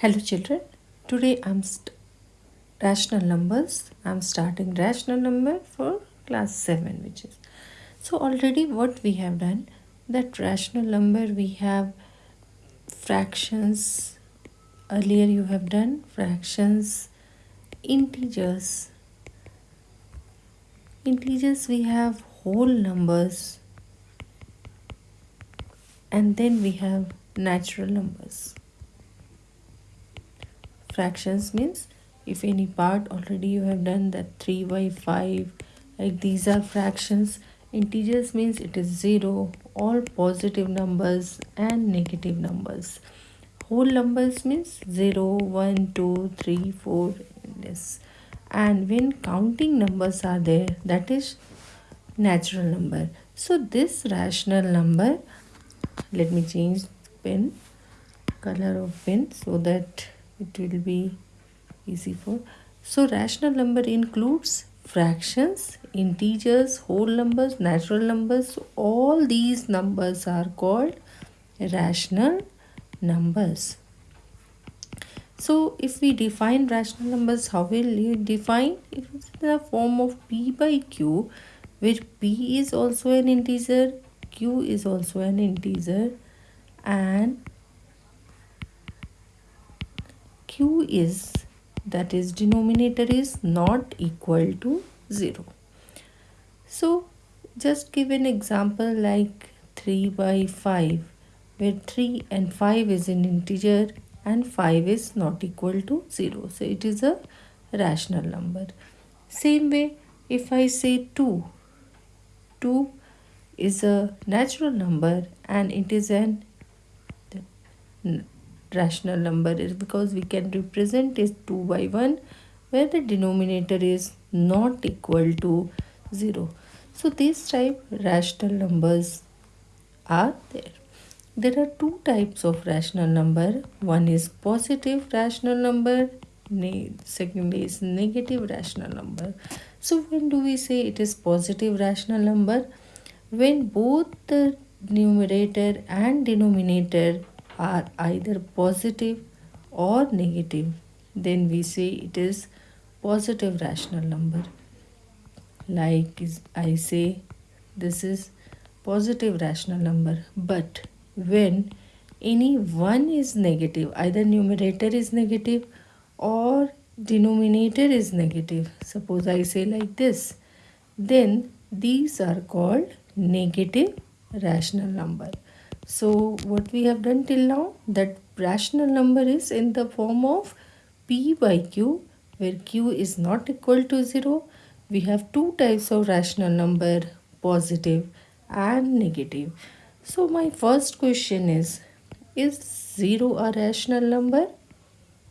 Hello children, today I'm rational numbers. I'm starting rational number for class 7 which is. So already what we have done that rational number we have fractions earlier you have done fractions integers integers we have whole numbers and then we have natural numbers fractions means if any part already you have done that 3 by 5 like these are fractions. Integers means it is 0 all positive numbers and negative numbers. Whole numbers means 0 1 2 3 4 this. And when counting numbers are there that is natural number. So this rational number let me change pen color of pen so that it will be easy for. So rational number includes fractions integers whole numbers natural numbers. So all these numbers are called rational numbers. So if we define rational numbers how will you define? It is in the form of p by q where p is also an integer q is also an integer and q is that is denominator is not equal to 0 so just give an example like 3 by 5 where 3 and 5 is an integer and 5 is not equal to 0 so it is a rational number. Same way if i say 2 2 is a natural number and it is an rational number is because we can represent is 2 by 1 where the denominator is not equal to 0. So these type rational numbers are there. There are two types of rational number. One is positive rational number. Second is negative rational number. So when do we say it is positive rational number? When both the numerator and denominator are either positive or negative then we say it is positive rational number. Like I say this is positive rational number. But when any one is negative either numerator is negative or denominator is negative suppose I say like this then these are called negative rational number so what we have done till now that rational number is in the form of p by q where q is not equal to 0. We have two types of rational number positive and negative. So my first question is is 0 a rational number?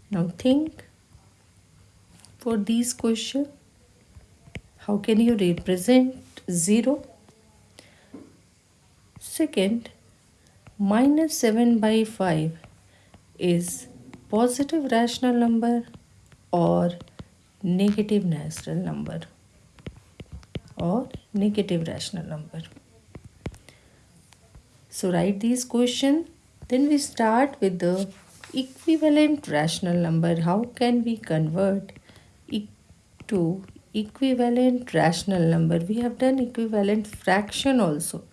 Now think for these questions how can you represent 0? Second, minus 7 by 5 is positive rational number or negative natural number or negative rational number. So write these question. Then we start with the equivalent rational number. How can we convert e to equivalent rational number? We have done equivalent fraction also.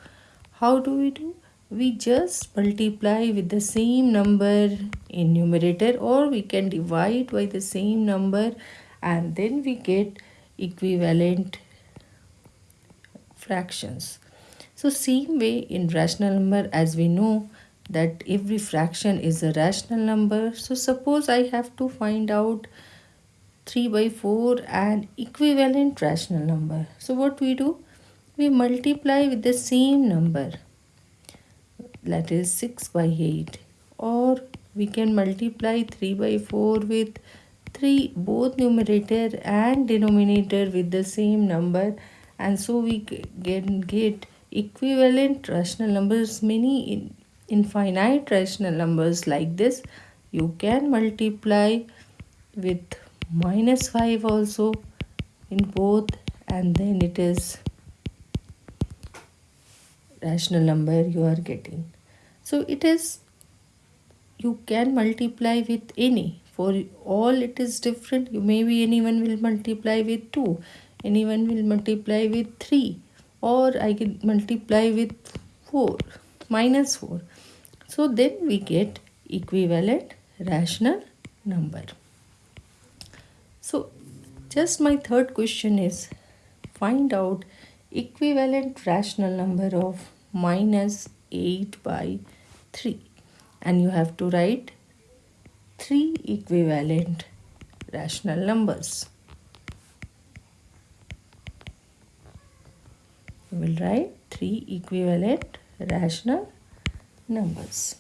How do we do? We just multiply with the same number in numerator or we can divide by the same number and then we get equivalent fractions. So same way in rational number as we know that every fraction is a rational number. So suppose I have to find out 3 by 4 and equivalent rational number. So what we do? We multiply with the same number that is 6 by 8 or we can multiply 3 by 4 with 3 both numerator and denominator with the same number. And so we can get equivalent rational numbers many in infinite rational numbers like this. You can multiply with minus 5 also in both and then it is rational number you are getting. So it is you can multiply with any. For all it is different. You maybe anyone will multiply with 2 anyone will multiply with 3 or I can multiply with 4 minus 4 so then we get equivalent rational number. So just my third question is find out equivalent rational number of minus 8 by 3 and you have to write three equivalent rational numbers. You will write three equivalent rational numbers.